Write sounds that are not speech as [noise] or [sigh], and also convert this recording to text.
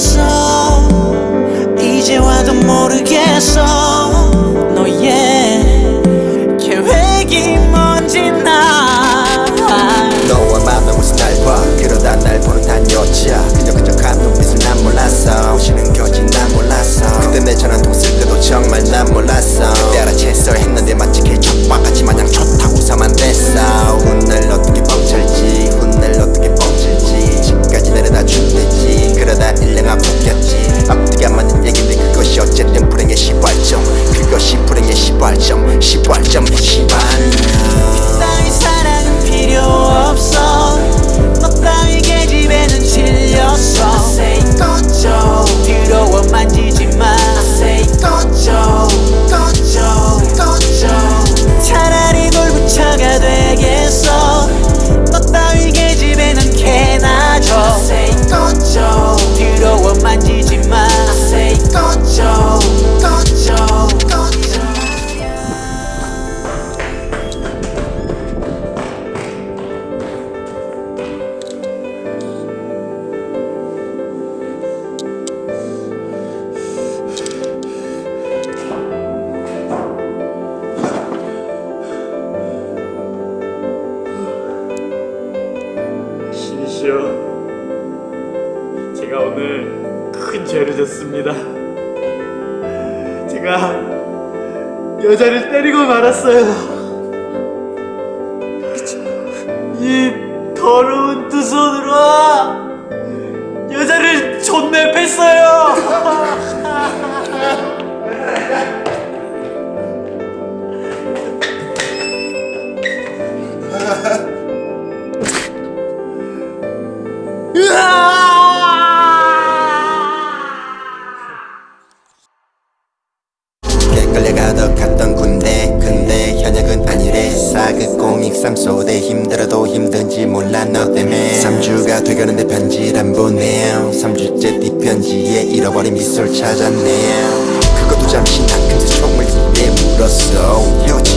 모르겠어. 이제 와도 모르겠어. 너의 계획이 뭔지 나 너와 맘나고서 날봐. 그러다 날 보는 단 여자 끈적끈적한 눈빛을 난 몰랐어. 오시는 거지 난 몰랐어. 그때 내 전화통 쓸 때도 정말 난 몰랐어. 신이시여 제가 오늘 큰 죄를 졌습니다. 제가 여자를 때리고 말았어요. 이 더러운 두 손으로 여자를 존내 뺐어요 [laughs] 꼬믹 삶소대 힘들어도 힘든지 몰라 너 때문에. 3주가 돼가는데 편지를 안 보내요 3주째 네 편지에 잃어버린 미소를 찾았네요 그것도 잠시 난 근데 총을 입에 물었어. 헤어지